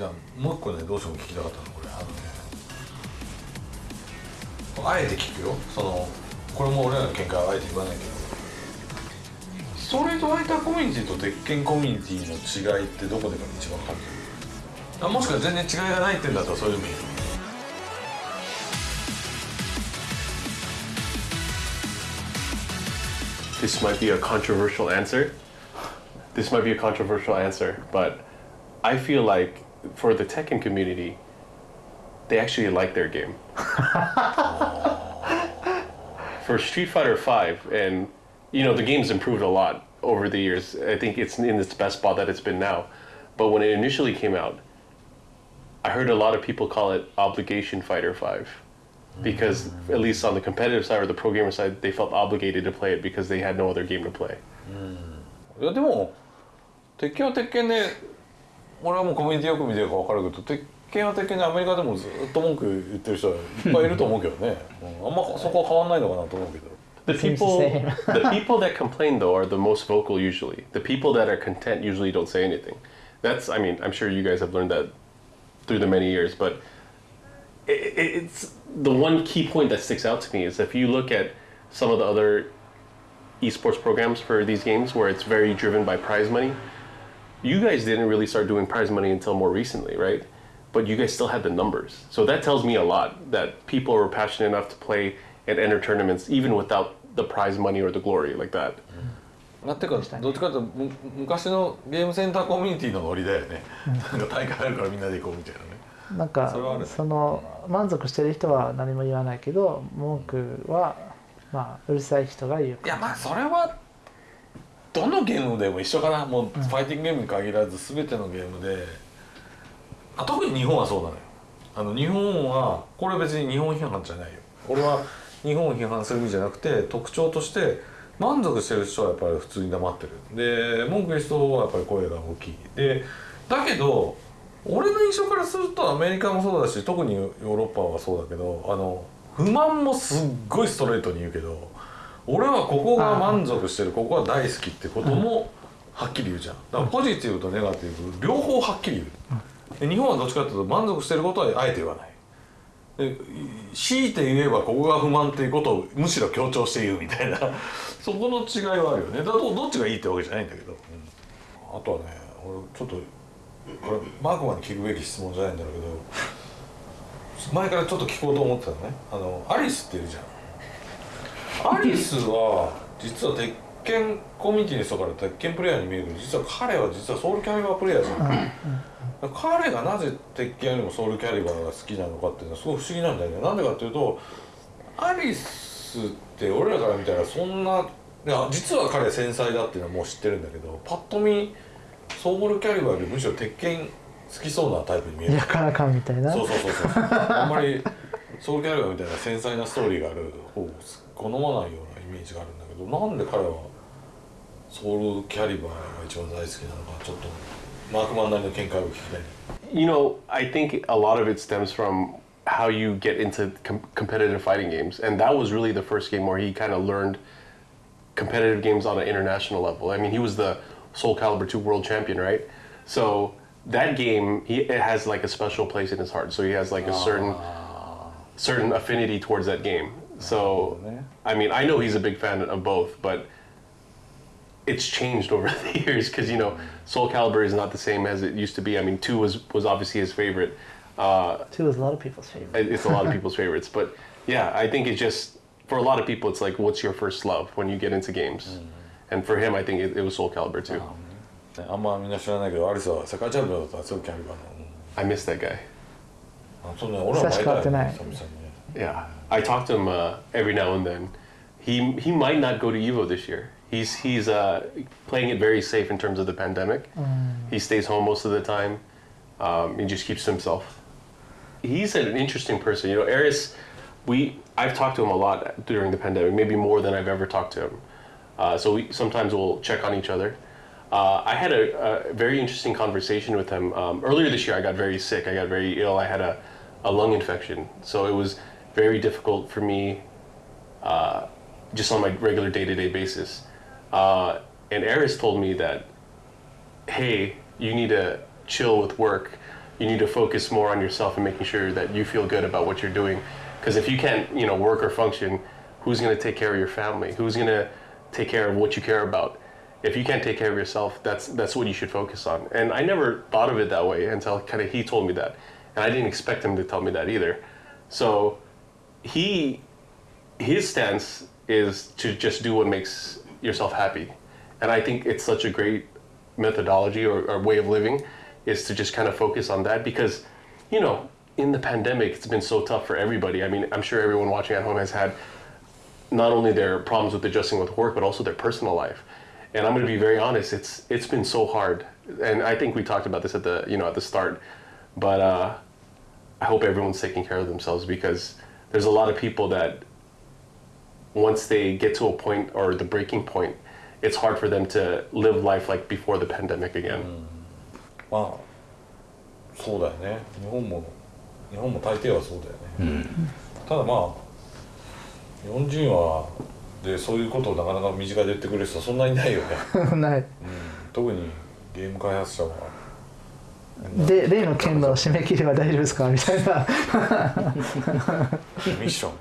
じゃあもう一個ねどうしても聞きたかったのこれあのね。あえて聞くよ。そのこれも俺らの見解はあえて言わないけど。ストリートファイターコミュニティと鉄拳コミュニティの違いってどこでが一番感じる。あもしくは全然違いがないって言うんだったらそれでもいい This might be a controversial answer. This might be a controversial answer, but I feel like for the Tekken community, they actually like their game. for Street Fighter V, and you know the game's improved a lot over the years. I think it's in its best spot that it's been now. But when it initially came out, I heard a lot of people call it Obligation Fighter 5 because at least on the competitive side or the pro gamer side, they felt obligated to play it because they had no other game to play. いやでも鉄拳は鉄拳で 俺はもうコミュニティよく見てるから分かるけど鉄拳は鉄拳でアメリカでもずっと文句言ってる人はいっぱいいると思うけどね、うんあんまそこは変わんないのかなと思うけど The Seems the people, same. the people that complain though are the most vocal usually. The people that are content usually don't say anything. That's, I mean, I'm sure you guys have learned that through the many years, but it, it- it's the one key point that sticks out to me is if you look at some of the other esports programs for these games where it's very driven by prize money. You guys didn't really start doing prize money until more recently, right? But you guys still had the numbers. So that tells me a lot that people were passionate enough to play and enter tournaments even without the prize money or the glory like that. まあ、てかどっちかというとむ昔のゲームセンターコミュニティのノリだよね、なんか大会あるからみんなで行こうみたいなねなんかそれはあるねその満足してる人は何も言わないけど文句はまあうるさい人が言ういやまあそれは どのゲームでも一緒かな。もうファイティングゲームに限らず全てのゲームで。あ特に日本はそうなのよ。あの日本はこれ別に日本批判じゃないよ。俺は日本を批判する意味じゃなくて特徴として満足してる人はやっぱり普通に黙ってる。で文句言う人はやっぱり声が大きい。でだけど俺の印象からするとアメリカもそうだし特にヨーロッパはそうだけどあの不満もすっごいストレートに言うけど俺はここが満足してるここは大好きってこともはっきり言うじゃん。だからポジティブとネガティブ両方はっきり言う。で日本はどっちかっていうと満足してることはあえて言わない。で強いて言えばここが不満っていうことをむしろ強調して言うみたいな。そこの違いはあるよね。だどどっちがいいってわけじゃないんだけど、うん。あとはね俺ちょっとこれマークマンに聞くべき質問じゃないんだろうけど前からちょっと聞こうと思ってたのね。あのアリスっているじゃんアリスは実は鉄拳コミュニティの人から鉄拳プレイヤーに見えるけど実は彼は実はソウルキャリバープレイヤーじゃん。彼がなぜ鉄拳よりもソウルキャリバーが好きなのかっていうのはすごい不思議なんだよね。なんでかっていうとアリスって俺らから見たらそんないや実は彼繊細だっていうのはもう知ってるんだけどパッと見ソウルキャリバーよりむしろ鉄拳好きそうなタイプに見える。やからかんみたいな。そうそうそうそう。あんまりソウルキャリバーみたいな繊細なストーリーがある方を好まないようなイメージがあるんだけどなんで彼はソウルキャリバーが一番大好きなのかちょっとマークマンなりの見解を聞きたい You know, I think a lot of it stems from how you get into com- competitive fighting games, and that was really the first game where he kind of learned competitive games on an international level. I mean, he was the Soul Calibur 2 world champion, right? So that game, he it has like a special place in his heart. So he has like a certain certain affinity towards that game. So I mean, I know he's a big fan of both, but it's changed over the years because you know Soul Calibur is not the same as it used to be. I mean, two was was obviously his favorite. Uh, Two is a lot of people's favorite it- it's a lot of people's favorites, but yeah, I think it's just for a lot of people, it's like, what's your first love when you get into games? And for him, I think it, it was Soul Calibur too. ねあんまみんな知らないけどアリスは世界チャンピオンだったソウルキャリバーの、 I miss that guy. うんあそうね俺は前だよね久々にね Yeah, I talk to him uh, every now and then. He he might not go to Evo this year. He's he's uh, playing it very safe in terms of the pandemic. He stays home most of the time. Um, he just keeps to himself. He's an interesting person. You know, Eris, we I've talked to him a lot during the pandemic, maybe more than I've ever talked to him. Uh, so we sometimes we'll check on each other. Uh, I had a, a very interesting conversation with him um, earlier this year. I got very sick. I got very ill. I had a, a lung infection, so it was very difficult for me, uh, just on my regular day to day basis. Uh, and Aris told me that, hey, you need to chill with work you need to focus more on yourself and making sure that you feel good about what you're doing. Because if you can't, you know, work or function, who's going to take care of your family? Who's going to take care of what you care about? If you can't take care of yourself, that's that's what you should focus on. And I never thought of it that way until kind of he told me that, and I didn't expect him to tell me that either. So he his stance is to just do what makes yourself happy. And I think it's such a great methodology or, or way of living is to just kind of focus on that because, you know, in the pandemic, it's been so tough for everybody. I mean, I'm sure everyone watching at home has had not only their problems with adjusting with work, but also their personal life. And I'm going to be very honest, it's it's been so hard. And I think we talked about this at the you know at the start, but uh, I hope everyone's taking care of themselves because there's a lot of people that once they get to a point or the breaking point, it's hard for them to live life like before the pandemic again. まあそうだよね日本も日本も大抵はそうだよね、ただまあ日本人はでそういうことをなかなか身近で言ってくれる人はそんなにいないよね、ないうん、特にゲーム開発者は で例の件の締め切りは大丈夫ですか？みたいな。ミッション。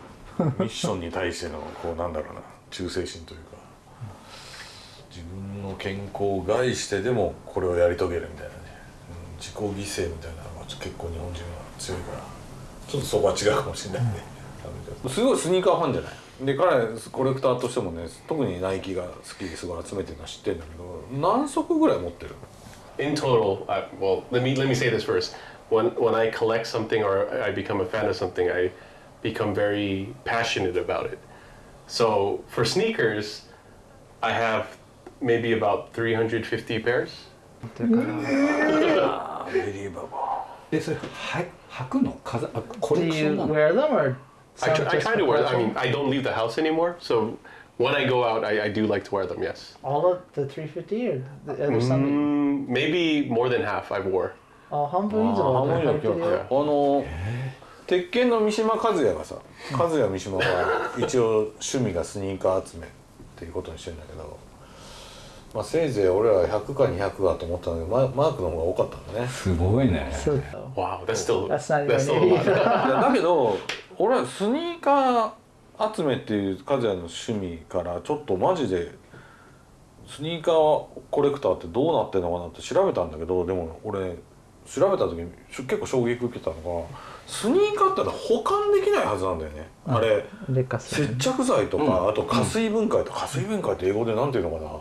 ミッションに対してのこうなんだろうな。忠誠心というか。自分の健康を害してでもこれをやり遂げるみたいなね、うん、自己犠牲みたいなのが結構日本人は強いから。ちょっとそこは違うかもしれないね、すごいスニーカーファンじゃない？で彼コレクターとしてもね特にナイキが好きですごい集めてるのは知ってるんだけど何足ぐらい持ってる In total, I, well, let me let me say this first. When when I collect something or I become a fan of something, I become very passionate about it. So for sneakers, I have maybe about 350 pairs. あーベリーバボえそれは履くの飾あコ Do レクショ you ンなの wear them or I, tr- some I just try to wear. I collection? mean, I don't leave the house anymore, so when I go out, I, I do like to wear them. Yes, all of the 350 or the other some mm, maybe more than half I wore. あ半分以上はあ半分以上履いてるよあの鉄拳の三島和也がさ和也三島は一応趣味がスニーカー集めっていうことにしてんだけど、まあ、せいぜい俺ら100か200かと思ったんだけどママークの方が多かったんだねすごいねそう Wow, that's still That's not that's even still a lot. いやだけど俺はスニーカー集めっていう和也の趣味からちょっとマジでスニーカーコレクターってどうなってんのかなって調べたんだけどでも俺調べた時にし結構衝撃受けたのがスニーカーって保管できないはずなんだよね、あれ劣化する。接着剤とか、あと加水分解と加水分解って英語でなんていうのかな。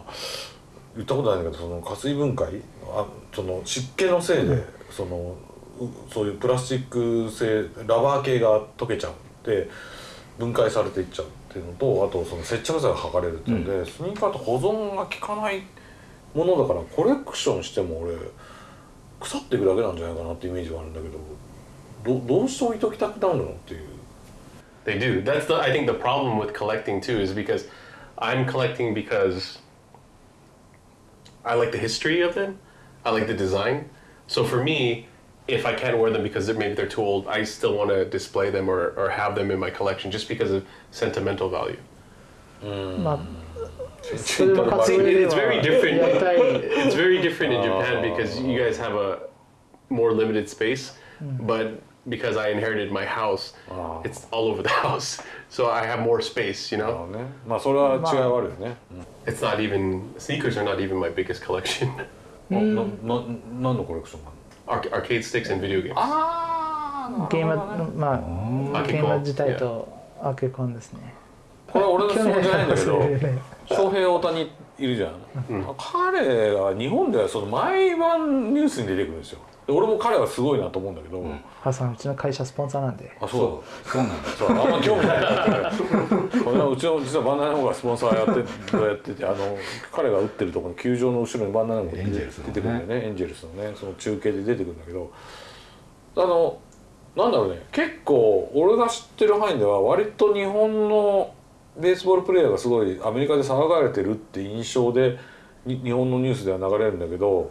言ったことないんだけどその加水分解あその湿気のせいで、そのうそういうプラスチック製ラバー系が溶けちゃって分解されていっちゃうっていうのとあとその接着剤が剥がれるっていうので、スニーカーって保存が効かないものだからコレクションしても俺腐っていくだけなんじゃないかなってイメージがあるんだけどどどうして置いときたくなるのっていう。They do. That's the I think the problem with collecting too is because I'm collecting because I like the history of them. I like the design. So for me, if I can't wear them because they're, maybe they're too old, I still want to display them or, or have them in my collection just because of sentimental value. まあそれは活 See, 動で it's は very や different. りたい It's very different in Japan because you guys have a more limited space, but because I inherited my house, Oh. it's all over the house. So I have more space, you なる know? ほどねまあそれは違いはあるよね、 It's not even sneakers are not even my biggest collection. うん、なな何のコレクションなの Arc- arcade sticks and video games. あゲームまあゲーム自体とアケコンですね。これ俺の質問じゃないんだけど翔平大谷いるじゃん、彼が日本ではその毎晩ニュースに出てくるんですよ。で俺も彼はすごいなと思うんだけど、ハさんうちの会社スポンサーなんで。あそそう。なんだ。うそうあんま興味ないなってこれはうちの実はバンダナの方がスポンサーやってやっててあの彼が打ってるところの球場の後ろにバンダナの方がエンジェルスのね出てくるんだ。よねエンジェルスのねその中継で出てくるんだ。けどあのなんだ。ろうね結構俺が知ってる範囲では割と日本のベースボールプレーヤーがすごいアメリカで騒がれてるって印象でに日本のニュースでは流れるんだ。けど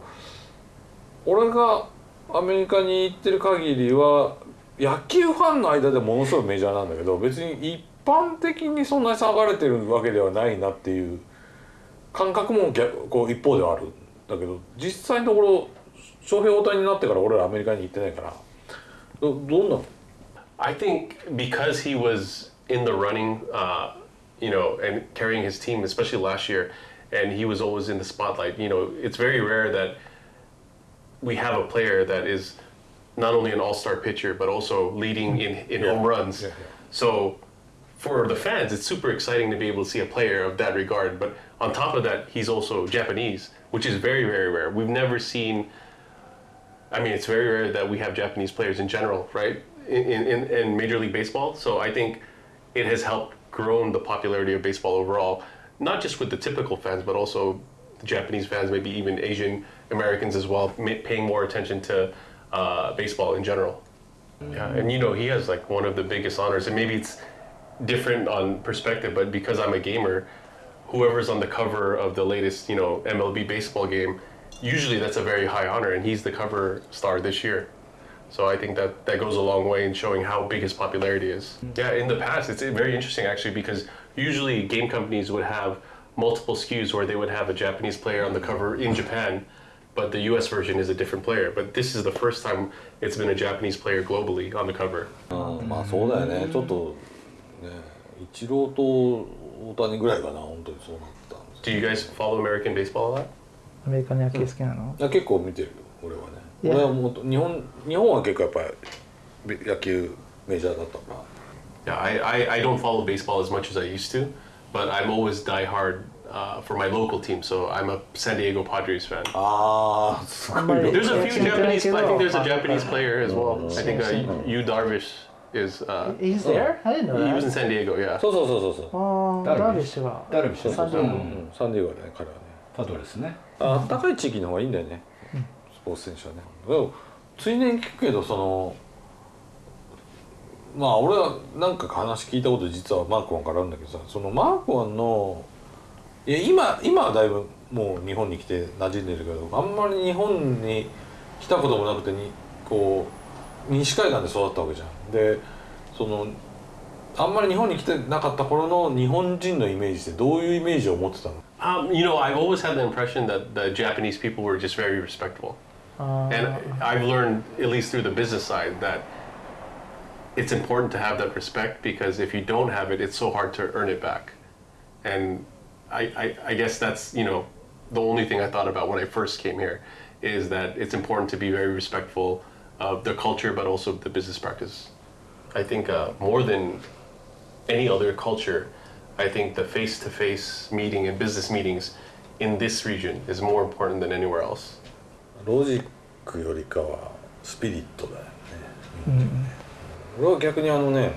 俺がアメリカに行ってる限りは野球ファンの間でものすごいメジャーなんだけど別に一般的にそんなに騒がれてるわけではないなっていう感覚も逆こう一方ではあるんだけど実際のところ翔平大谷になってから俺らアメリカに行ってないからどどんな I think because he was in the running, uh, you know, and carrying his team, especially last year, and he was always in the spotlight. You know, it's very rare that we have a player that is not only an all-star pitcher but also leading in, in Yeah. home runs. Yeah, yeah. So for the fans, it's super exciting to be able to see a player of that regard. But on top of that, he's also Japanese, which is very, very rare. We've never seen. I mean, it's very rare that we have Japanese players in general, right? In, in, in Major League Baseball. So I think it has helped grown the popularity of baseball overall, not just with the typical fans, but also Japanese fans, maybe even Asian Americans as well, paying more attention to uh, baseball in general. Yeah, and you know, he has like one of the biggest honors, and maybe it's different on perspective, but because I'm a gamer, whoever's on the cover of the latest, you know, MLB baseball game, usually that's a very high honor, and he's the cover star this year. So I think that that goes a long way in showing how big his popularity is. Yeah, in the past, it's very interesting actually because usually game companies would have multiple SKUs where they would have a Japanese player on the cover in Japan, but the US version is a different player. But this is the first time it's been a Japanese player globally on the cover. うんまあそうだよねちょっとねイチローと大谷ぐらいかな本当にそうなったんです Do you guys follow American baseball a lot? アメリカの野球好きなの、いや結構見てるよ俺はねいや俺はもう日本日本は結構やっぱり野球メジャーだったから Yeah, I, I, I don't follow baseball as much as I used to, but I'm always diehard uh, for my local team. So I'm a San Diego Padres fan. ああすごいよ There's a few Japanese. I think there's a Oh, Japanese okay. player as well. I think uh, Yu Darvish is. Uh, He's there? I didn't know he was in that. San Diego. Yeah. そうそうそうそうそうああ、ダルビッシュダルビッシュが。ダルビッシュサンディエゴうんうんサンディエゴだね彼はねパドレスねあったかい地域の方がいいんだよね、スポーツ選手はねでもついでに聞くけどその まあ俺はなんか話聞いたこと実はマークワンからあるんだけどさそのマークワンのいや今今はだいぶもう日本に来て馴染んでるけどあんまり日本に来たこともなくてにこう西海岸で育ったわけじゃん。でそのあんまり日本に来てなかった頃の日本人のイメージってどういうイメージを持ってたの？Um, you know, I've always had the impression that the Japanese people were just very respectful. あ And ー I've learned, at least through the business side, that it's important to have that respect because if you don't have it, it's so hard to earn it back. And I, I, I guess that's, you know, the only thing I thought about when I first came here is that it's important to be very respectful of the culture, but also the business practice. I think uh, more than any other culture, I think the face to face meeting and business meetings in this region is more important than anywhere else. ロジックよりかはスピリットだよね、 俺は逆にあのね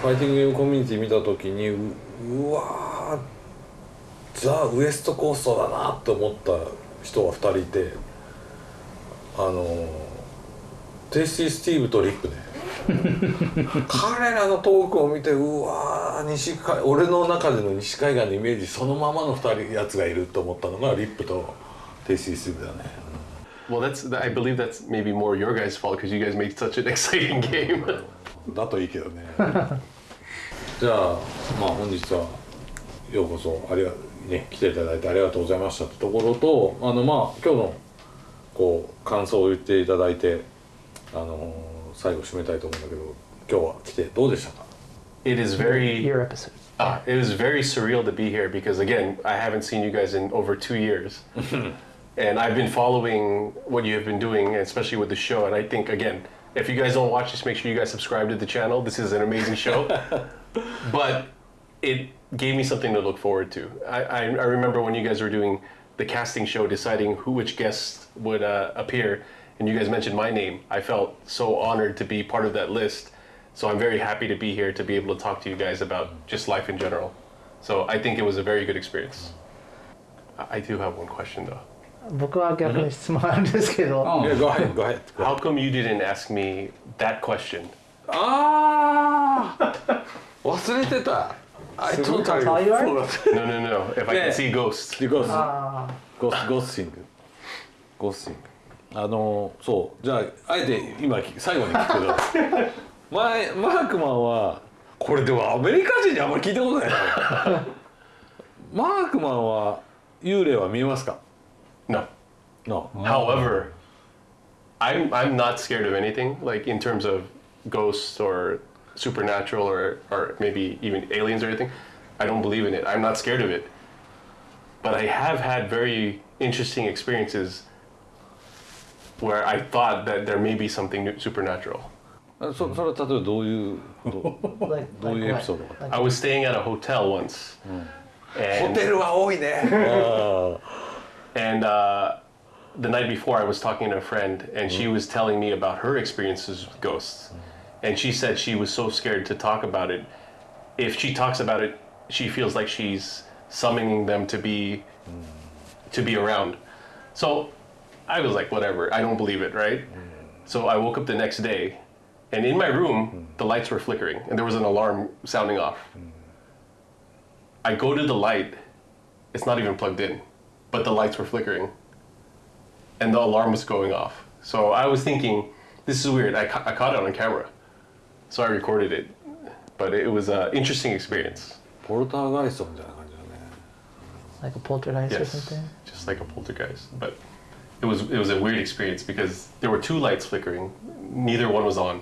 ファイティングゲームコミュニティ見た時にううわーザ・ウエストコーストだなって思った人が2人いてあのテイスティ・スティーブとリックね。彼らのトークを見てうわー西海俺の中での西海岸のイメージそのままの2人やつがいると思ったのがリップとテイスティ・スティーブだね Well, that's I believe that's maybe more your guys' fault because you guys make such an exciting game. だといいけどねじゃあまあ本日はようこそありがね来ていただいてありがとうございましたってところとあのまあ今日のこう感想を言っていただいてあの最後締めたいと思うんだけど今日は来てどうでしたか it is very Your episode. uh, it is very surreal to be here because again I haven't seen you guys in over two years, and I've been following what you have been doing, especially with the show. And I think again, if you guys don't watch this, make sure you guys subscribe to the channel. This is an amazing show, but it gave me something to look forward to. I, I, I remember when you guys were doing the casting show, deciding who which guests would uh, appear, and you guys mentioned my name. I felt so honored to be part of that list. So I'm very happy to be here to be able to talk to you guys about just life in general. So I think it was a very good experience. I I do have one question though. 僕は逆に質問あるんですけど、うん。いや go ahead go ahead. How come you didn't ask me that question? ああ忘れてた。I われ No, no, no. If I Yeah. can see ghosts. ゴースあゴースゴースシングゴースシングあのそう。じゃああえて今最後に聞くけど。前マークマンはこれでもアメリカ人にあんまり聞いたことないな。マークマンは幽霊は見えますか？No. No. However, I'm I'm not scared of anything like in terms of ghosts or supernatural or or maybe even aliens or anything. I don't believe in it. I'm not scared of it. But I have had very interesting experiences where I thought that there may be something new- supernatural. あそそれは例えばどういうど Like, どういうエ like ピソード what? が Like, I was staying at a hotel once. ホ And, テルは多いね and uh, the night before, I was talking to a friend, and she was telling me about her experiences with ghosts. And she said she was so scared to talk about it. If she talks about it, she feels like she's summoning them to be to be around. So I was like, whatever. I don't believe it, right? So I woke up the next day, and in my room, the lights were flickering, and there was an alarm sounding off. I go to the light, it's not even plugged in, but the lights were flickering, and the alarm was going off. So I was thinking, this is weird. I, ca- I caught it on camera, so I recorded it. But it was an interesting experience. ポルターガイストみたいな感じだね like a poltergeist or Yes, something. just like a poltergeist. But it was it was a weird experience because there were two lights flickering. Neither one was on.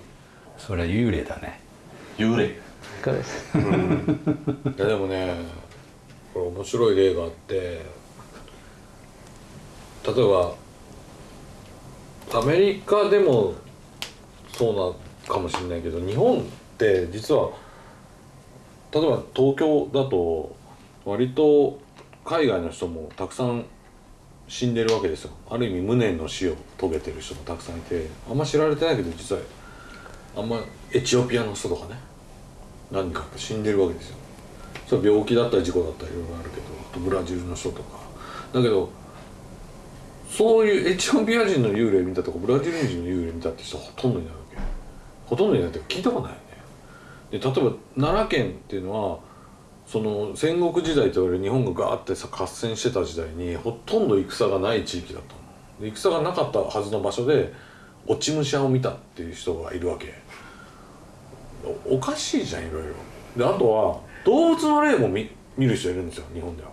それは幽霊だね Yure. そうです。いやでもねこれ面白い例があって 例えばアメリカでもそうなかもしれないけど日本って実は例えば東京だと割と海外の人もたくさん死んでるわけですよ。ある意味無念の死を遂げてる人もたくさんいてあんま知られてないけど実はあんまエチオピアの人とかね何か死んでるわけですよ。それは病気だったり事故だったりいろいろあるけどあとブラジルの人とか。だけどそういうエチオピア人の幽霊見たとかブラジル人の幽霊見たって人ほとんどいないわけ。ほとんどいないって聞いたことないよね。で例えば奈良県っていうのはその戦国時代と言われる日本がガーってさ合戦してた時代にほとんど戦がない地域だったの。戦がなかったはずの場所で落ち武者を見たっていう人がいるわけ。おおかしいじゃんいろいろ。であとは動物の霊も見見る人いるんですよ日本では。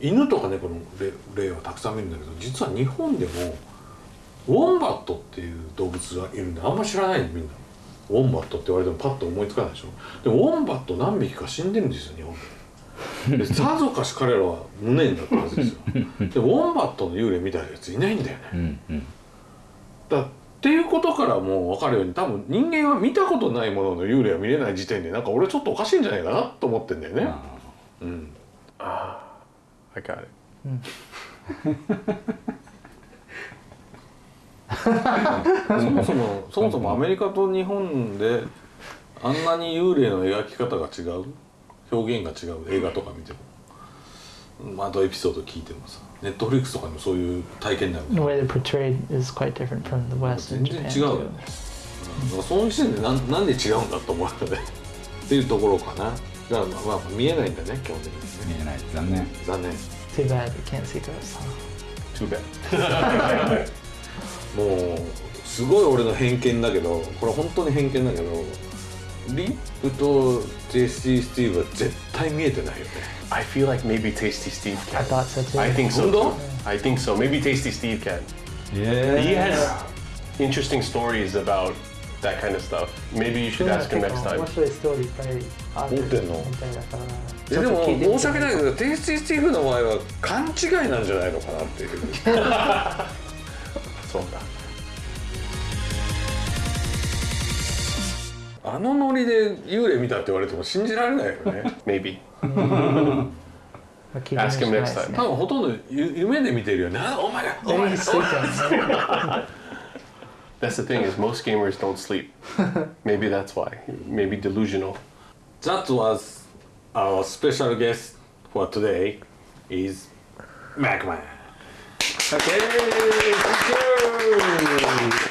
犬とか猫の霊霊はたくさん見るんだけど実は日本でもウォンバットっていう動物がいるんであんま知らないのみんな。ウォンバットって言われてもパッと思いつかないでしょ。でもウォンバット何匹か死んでるんですよ日本で。でさぞかし彼らは無念だったはずですよ。でウォンバットの幽霊見たやついないんだよね。うんうん。だっていうことからもう分かるように多分人間は見たことないものの幽霊は見れない時点でなんか俺ちょっとおかしいんじゃないかなと思ってんだよね。あうん、I got it. そもそもそもそもアメリカと日本であんなに幽霊の描き方が違う表現が違う映画とか見ても、まあ、とエピソード聞いてもさネットフリックスとかにもそういう体験になる違うよね、うん、その時点でなんなんで違うんだと思うよねっていうところかなだからまあ、まあ、見えないんだね基本的にね見えない残念残念 Too bad you can't see ghosts. Huh? Too bad. もうすごい俺の偏見だけどこれ本当に偏見だけどリップとジェシー・スティーブは絶対見えてないよね I feel like maybe Tasty Steve I can. thought so too. I think so. Too. I think so. Maybe Tasty Steve can. He Yeah. has interesting stories about that kind of stuff. Maybe you should ask him next time. 面白いストーリーいっぱいあるたいだからいやでも申し訳ないけどテイスティ・スティーブの場合は勘違いなんじゃないのかなっていう。So, あのノリで幽霊見たって言われても信じられないよね。Maybe. Ask him next ですね。多分ほとんどゆ夢で見てるよね。あお前がお前が. That's the thing is most gamers don't sleep. maybe that's why. Maybe delusional. That was our special guest for today is MarkMan. Okay, thank you.